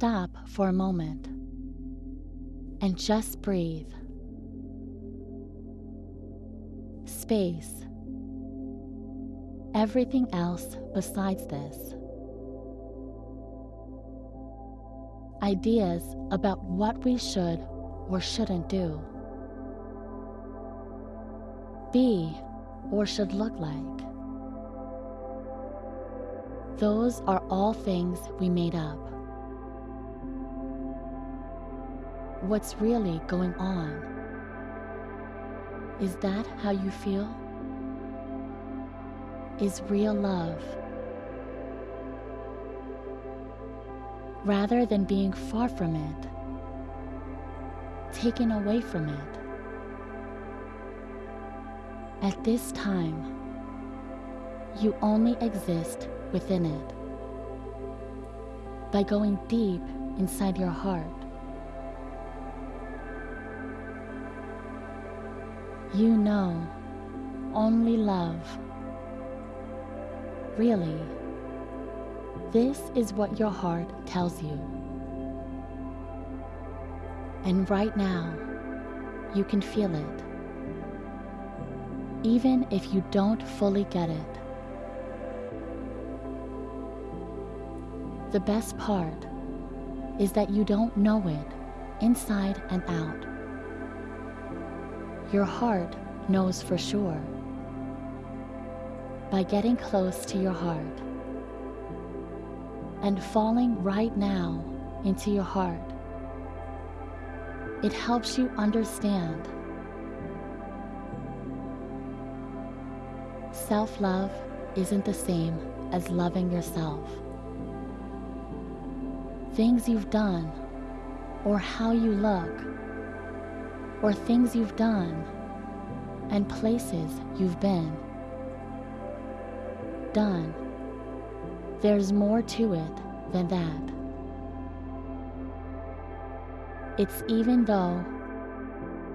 Stop for a moment and just breathe. Space. Everything else besides this. Ideas about what we should or shouldn't do. Be or should look like. Those are all things we made up. What's really going on? Is that how you feel? Is real love. Rather than being far from it, taken away from it. At this time, you only exist within it. By going deep inside your heart, you know only love. Really, this is what your heart tells you. And right now, you can feel it, even if you don't fully get it. The best part is that you don't know it inside and out. Your heart knows for sure. By getting close to your heart and falling right now into your heart, it helps you understand. Self-love isn't the same as loving yourself. Things you've done, or how you look, or things you've done, and places you've been. Done. There's more to it than that. It's even though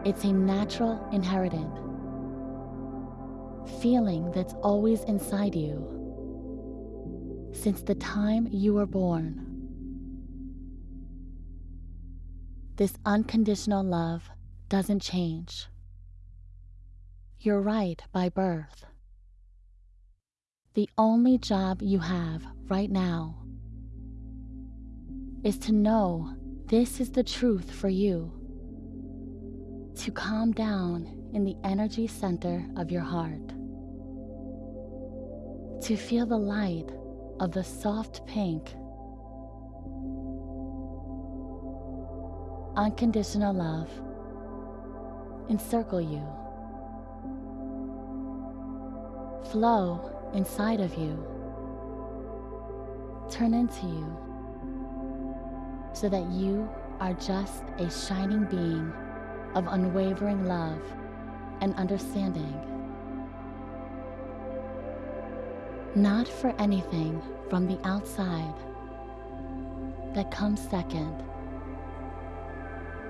it's a natural inherited feeling that's always inside you since the time you were born. This unconditional love doesn't change. You're right by birth. The only job you have right now is to know this is the truth for you. To calm down in the energy center of your heart. To feel the light of the soft pink. Unconditional love encircle you. Flow inside of you. Turn into you so that you are just a shining being of unwavering love and understanding. Not for anything from the outside that comes second.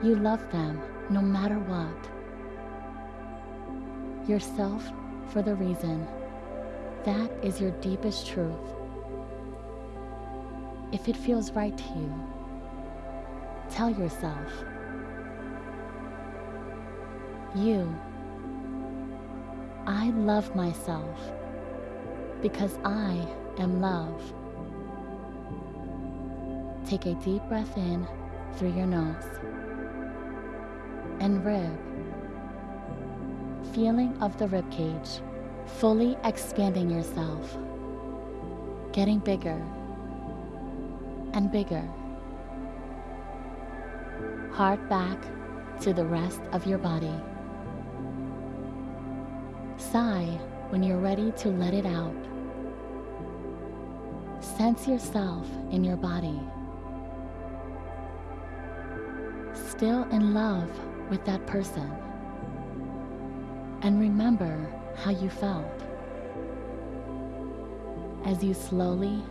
You love them no matter what. Yourself for the reason that is your deepest truth. If it feels right to you, tell yourself, you, I love myself because I am love. Take a deep breath in through your nose and rib, feeling of the rib cage, fully expanding yourself, getting bigger and bigger. Heart back to the rest of your body. Sigh when you're ready to let it out. Sense yourself in your body. Still in love with that person. And remember how you felt. As you slowly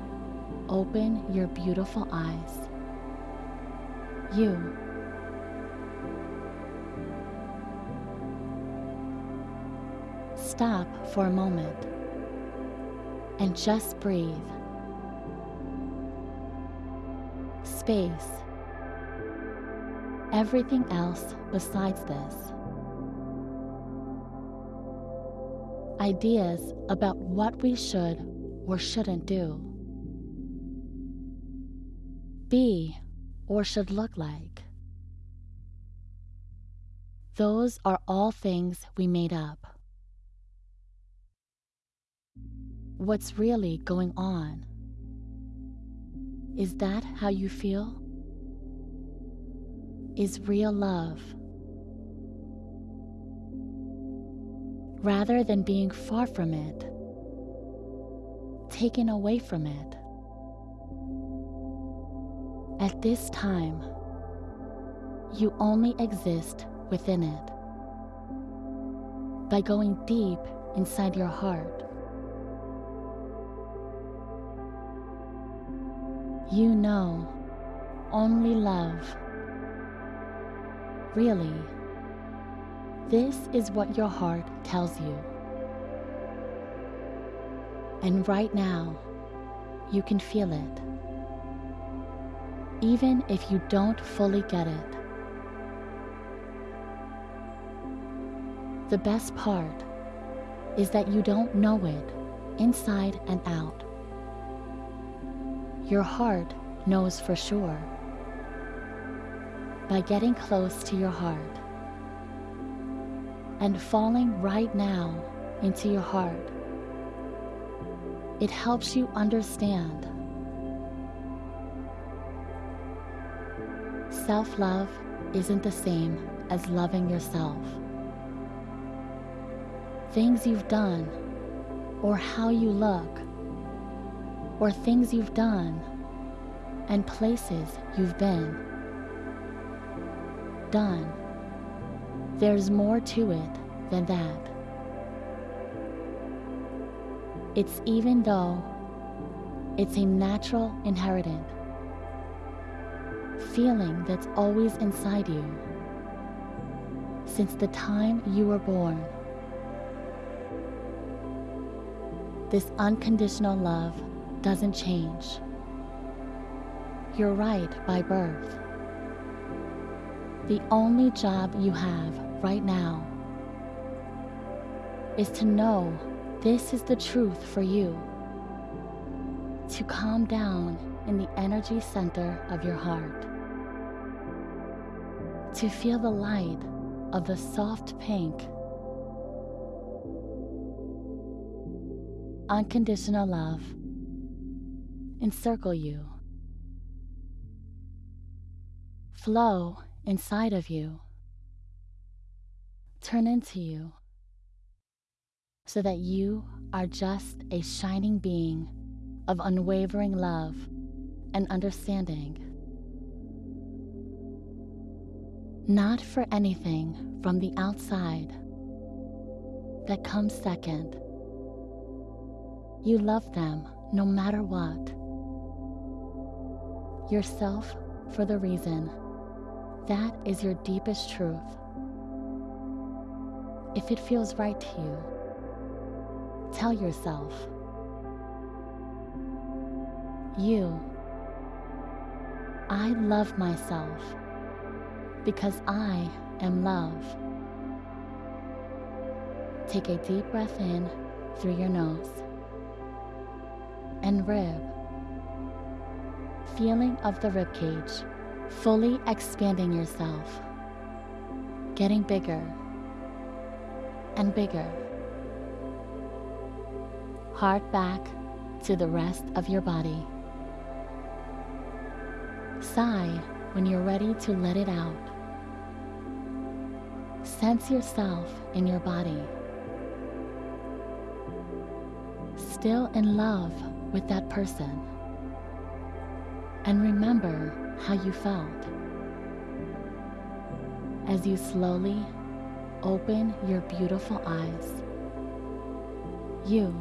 open your beautiful eyes. You Stop for a moment and just breathe. Space. Everything else besides this. Ideas about what we should or shouldn't do. Be or should look like. Those are all things we made up. What's really going on? Is that how you feel? Is real love. Rather than being far from it, taken away from it. At this time, you only exist within it. By going deep inside your heart, you know only love. Really, this is what your heart tells you. And right now, you can feel it. Even if you don't fully get it. The best part is that you don't know it inside and out. Your heart knows for sure. By getting close to your heart and falling right now into your heart, it helps you understand. Self love isn't the same as loving yourself things you've done, or how you look, or things you've done, and places you've been. Done. There's more to it than that. It's even though it's a natural inheritance, feeling that's always inside you since the time you were born. This unconditional love doesn't change. You're right by birth. The only job you have right now is to know this is the truth for you. To calm down in the energy center of your heart. To feel the light of the soft pink unconditional love encircle you, flow inside of you, turn into you, so that you are just a shining being of unwavering love and understanding. Not for anything from the outside that comes second you love them no matter what. Yourself for the reason. That is your deepest truth. If it feels right to you, tell yourself. You. I love myself because I am love. Take a deep breath in through your nose and rib. Feeling of the rib cage, fully expanding yourself, getting bigger and bigger. Heart back to the rest of your body. Sigh when you're ready to let it out. Sense yourself in your body. Still in love with that person and remember how you felt. As you slowly open your beautiful eyes, you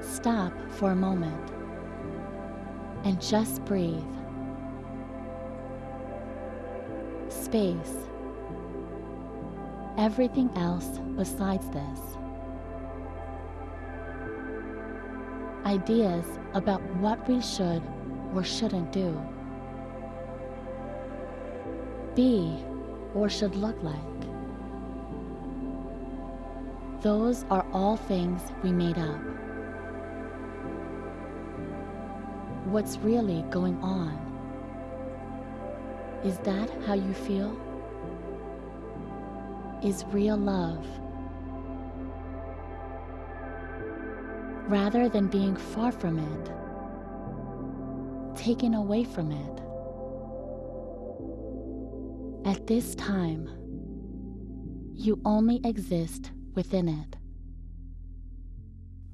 stop for a moment and just breathe. Space everything else besides this. Ideas about what we should or shouldn't do, be or should look like. Those are all things we made up. What's really going on? Is that how you feel? Is real love rather than being far from it, taken away from it. At this time, you only exist within it.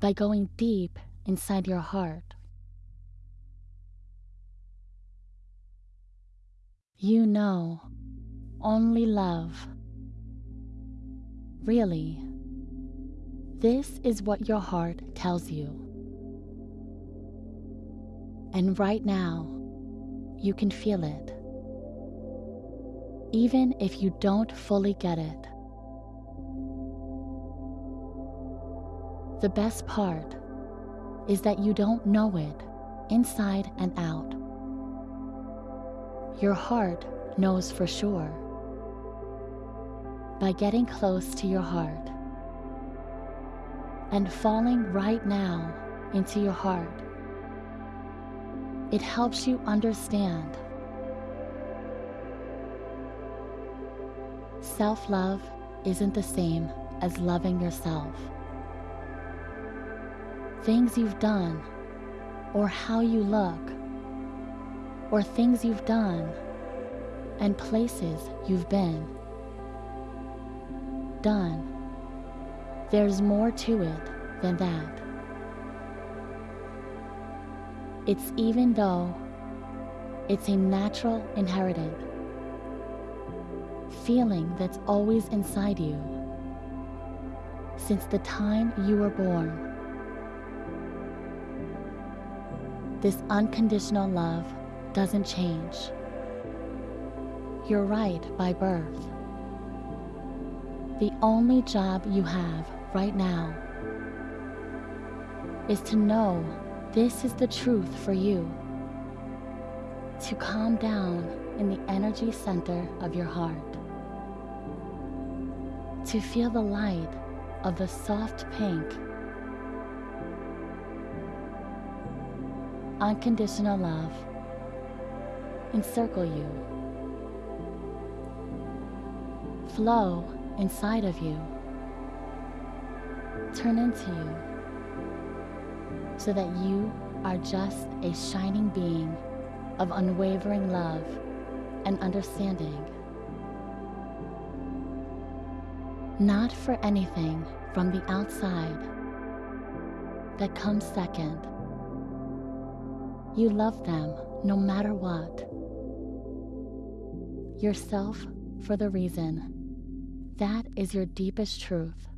By going deep inside your heart, you know only love. Really, this is what your heart tells you. And right now, you can feel it. Even if you don't fully get it. The best part is that you don't know it inside and out. Your heart knows for sure. By getting close to your heart, and falling right now into your heart. It helps you understand. Self love isn't the same as loving yourself. Things you've done, or how you look, or things you've done, and places you've been. Done there's more to it than that. It's even though it's a natural inherited feeling that's always inside you since the time you were born. This unconditional love doesn't change. You're right by birth. The only job you have right now is to know this is the truth for you. To calm down in the energy center of your heart. To feel the light of the soft pink. Unconditional love encircle you. Flow inside of you turn into you so that you are just a shining being of unwavering love and understanding. Not for anything from the outside that comes second. You love them no matter what. Yourself for the reason. That is your deepest truth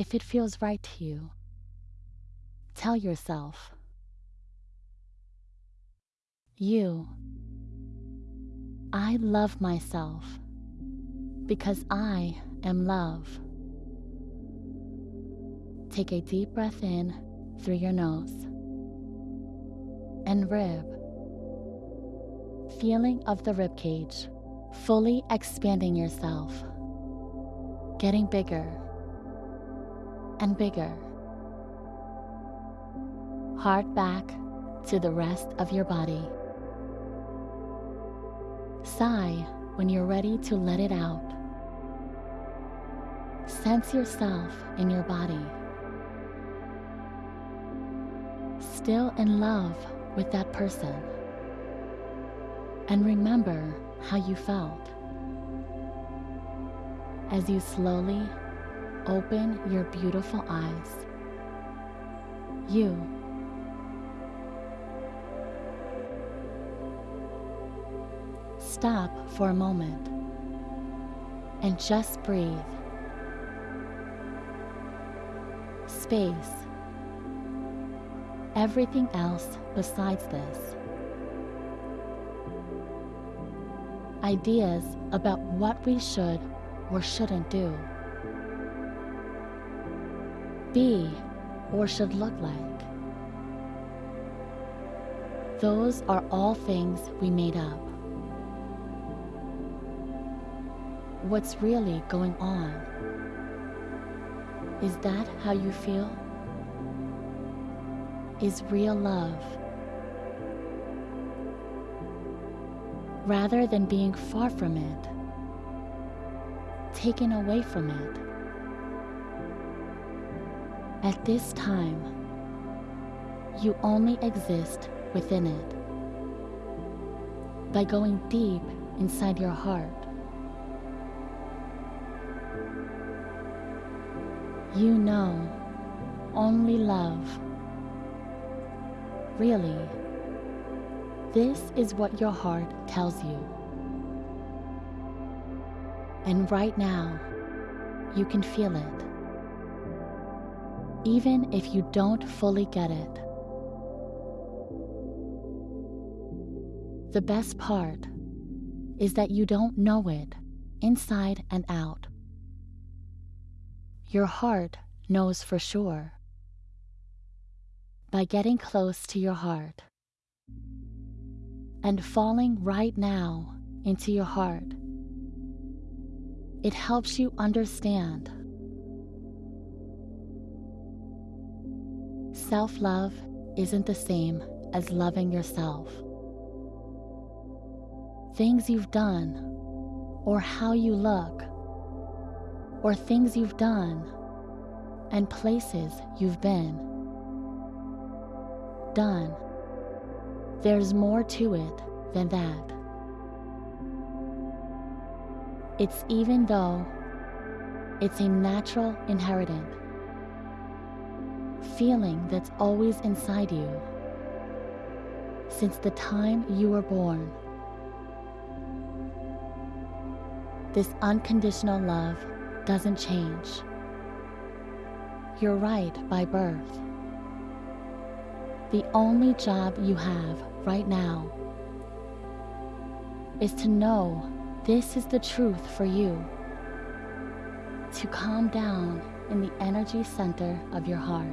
if it feels right to you. Tell yourself. You. I love myself because I am love. Take a deep breath in through your nose and rib. Feeling of the rib cage, fully expanding yourself, getting bigger and bigger. Heart back to the rest of your body. Sigh when you're ready to let it out. Sense yourself in your body. Still in love with that person. And remember how you felt. As you slowly Open your beautiful eyes. You. Stop for a moment and just breathe. Space. Everything else besides this. Ideas about what we should or shouldn't do. Be or should look like. Those are all things we made up. What's really going on? Is that how you feel? Is real love rather than being far from it, taken away from it. At this time, you only exist within it. By going deep inside your heart, you know only love. Really, this is what your heart tells you. And right now, you can feel it. Even if you don't fully get it. The best part is that you don't know it inside and out. Your heart knows for sure. By getting close to your heart, and falling right now into your heart. It helps you understand. Self love isn't the same as loving yourself. Things you've done, or how you look, or things you've done, and places you've been. Done there's more to it than that. It's even though it's a natural inherited feeling that's always inside you since the time you were born. This unconditional love doesn't change. You're right by birth. The only job you have right now is to know this is the truth for you. To calm down in the energy center of your heart.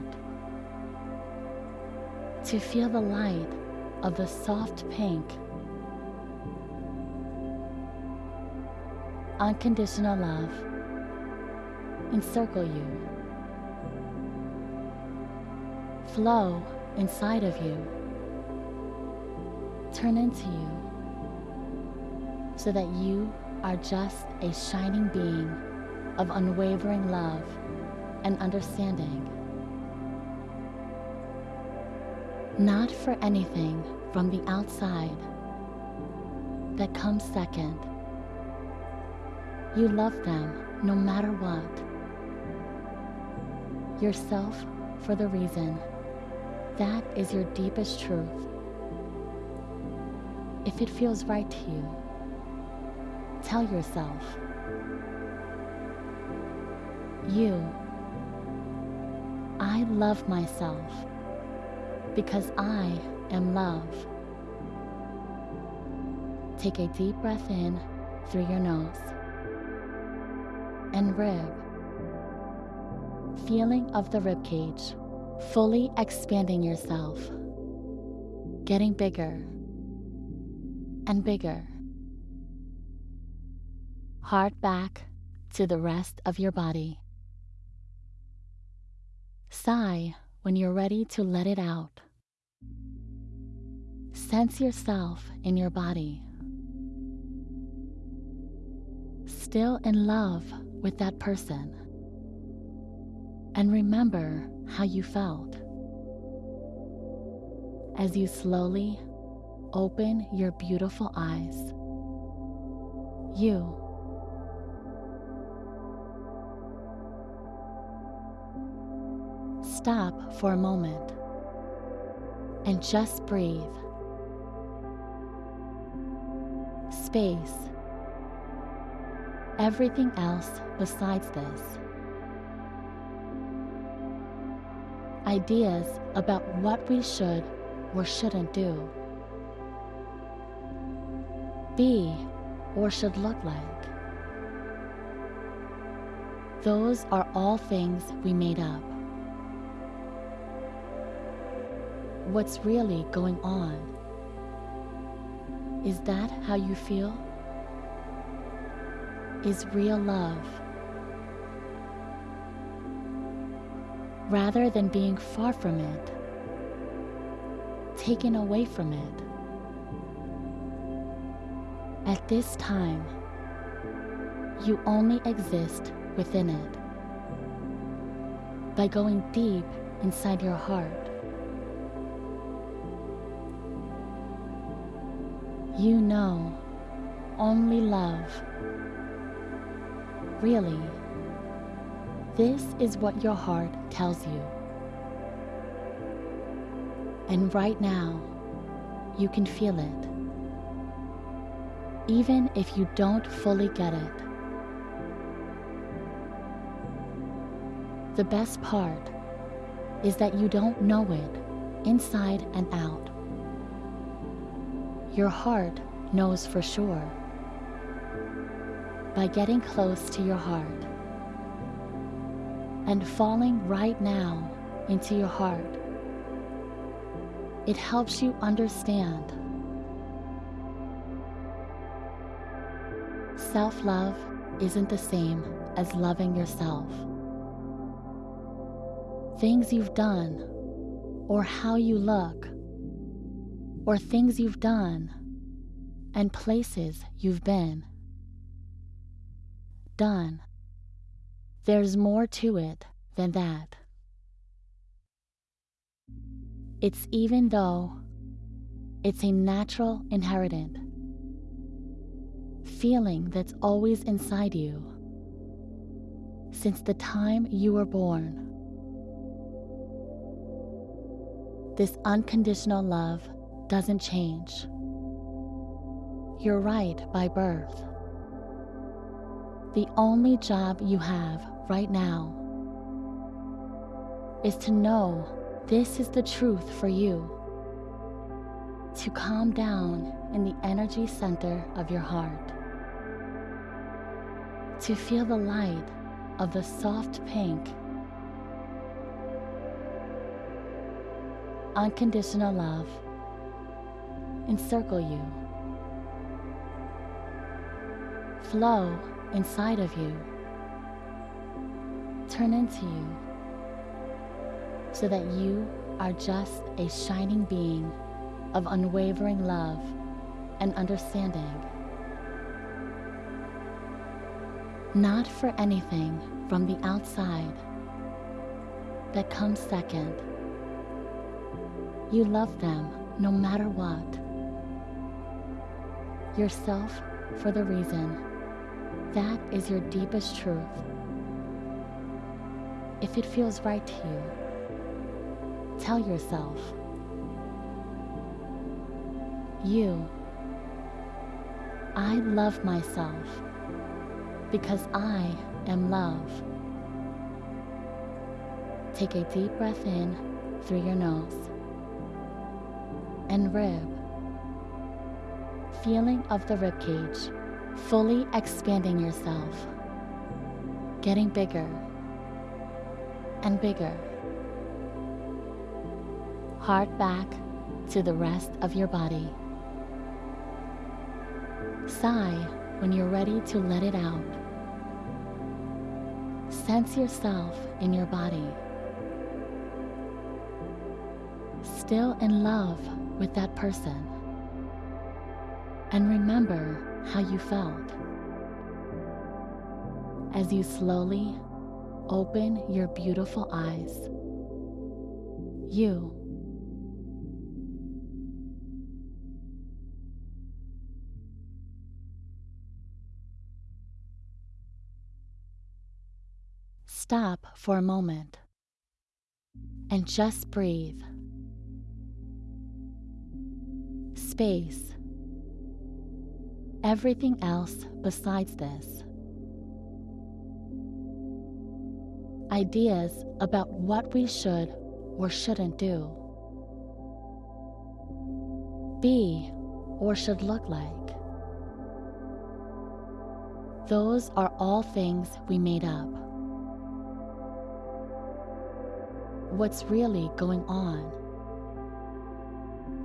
To feel the light of the soft pink. Unconditional love encircle you. Flow inside of you turn into you so that you are just a shining being of unwavering love and understanding. Not for anything from the outside that comes second. You love them no matter what. Yourself for the reason that is your deepest truth. If it feels right to you, tell yourself, you, I love myself because I am love. Take a deep breath in through your nose and rib, feeling of the rib cage fully expanding yourself, getting bigger and bigger. Heart back to the rest of your body. Sigh when you're ready to let it out. Sense yourself in your body. Still in love with that person. And remember how you felt. As you slowly open your beautiful eyes, you stop for a moment and just breathe. Space. Everything else besides this. ideas about what we should or shouldn't do, be or should look like. Those are all things we made up. What's really going on. Is that how you feel? Is real love. Rather than being far from it, taken away from it. At this time, you only exist within it. By going deep inside your heart, you know only love. Really, this is what your heart tells you. And right now, you can feel it. Even if you don't fully get it. The best part is that you don't know it inside and out. Your heart knows for sure. By getting close to your heart and falling right now into your heart, it helps you understand. Self love isn't the same as loving yourself. Things you've done, or how you look, or things you've done, and places you've been. Done. There's more to it than that. It's even though it's a natural inheritant feeling that's always inside you since the time you were born. This unconditional love doesn't change. You're right by birth. The only job you have right now is to know this is the truth for you. To calm down in the energy center of your heart. To feel the light of the soft pink. Unconditional love encircle you. Flow inside of you. Turn into you so that you are just a shining being of unwavering love and understanding. Not for anything from the outside that comes second. You love them no matter what. Yourself for the reason. That is your deepest truth. If it feels right to you, Tell yourself, you, I love myself because I am love. Take a deep breath in through your nose and rib. Feeling of the rib cage, fully expanding yourself, getting bigger and bigger heart back to the rest of your body. Sigh when you're ready to let it out. Sense yourself in your body. Still in love with that person. And remember how you felt. As you slowly open your beautiful eyes. You Stop for a moment and just breathe. Space. Everything else besides this. Ideas about what we should or shouldn't do. Be or should look like. Those are all things we made up. what's really going on.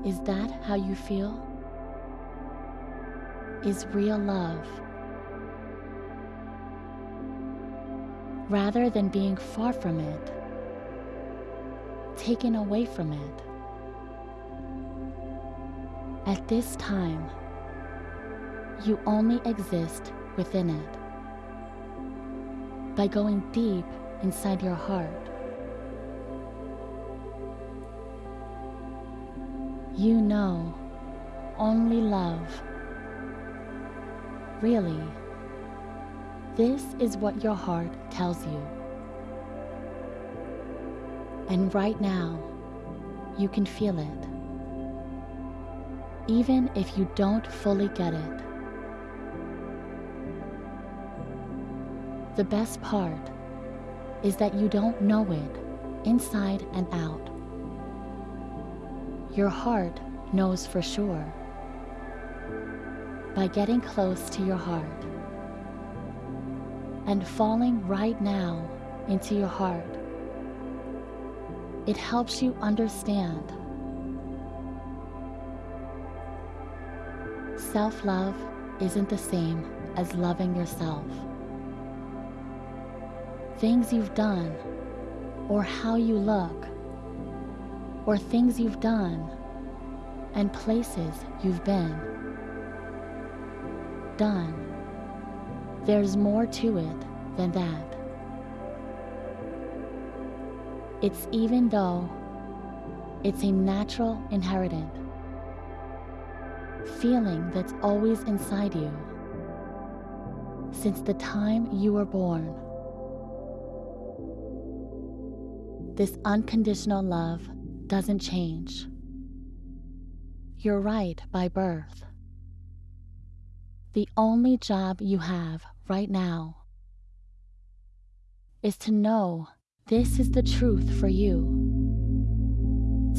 Is that how you feel? Is real love. Rather than being far from it, taken away from it. At this time, you only exist within it. By going deep inside your heart, you know only love. Really, this is what your heart tells you. And right now, you can feel it. Even if you don't fully get it. The best part is that you don't know it inside and out. Your heart knows for sure. By getting close to your heart and falling right now into your heart, it helps you understand. Self love isn't the same as loving yourself. Things you've done, or how you look, or things you've done, and places you've been. Done. There's more to it than that. It's even though it's a natural inherited feeling that's always inside you since the time you were born. This unconditional love doesn't change. You're right by birth. The only job you have right now is to know this is the truth for you.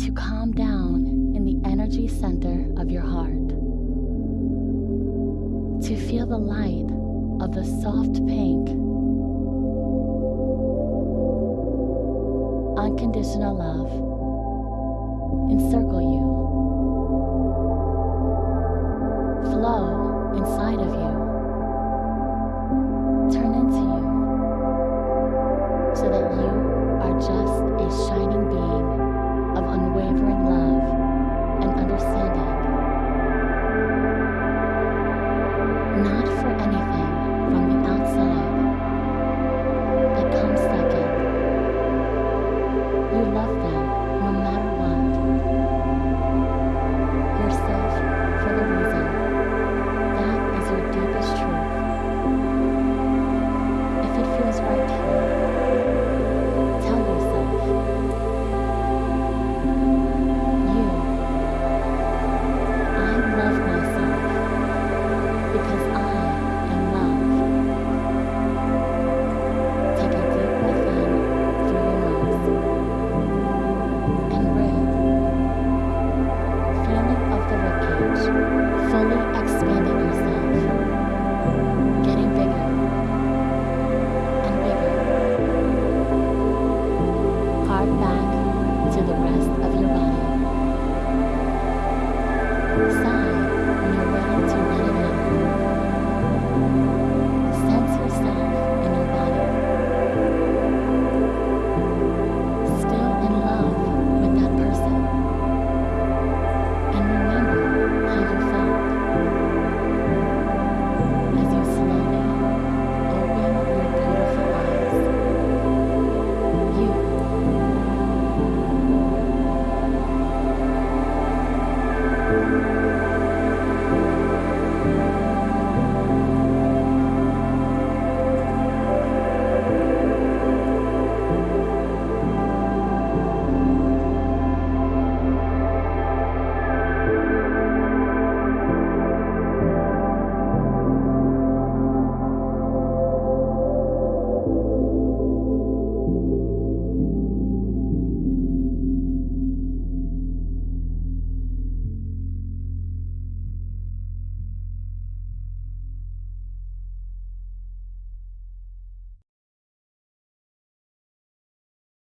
To calm down in the energy center of your heart. To feel the light of the soft pink. Unconditional love encircle you. Flow inside of you. Turn into you so that you are just a shining being of unwavering love and understanding.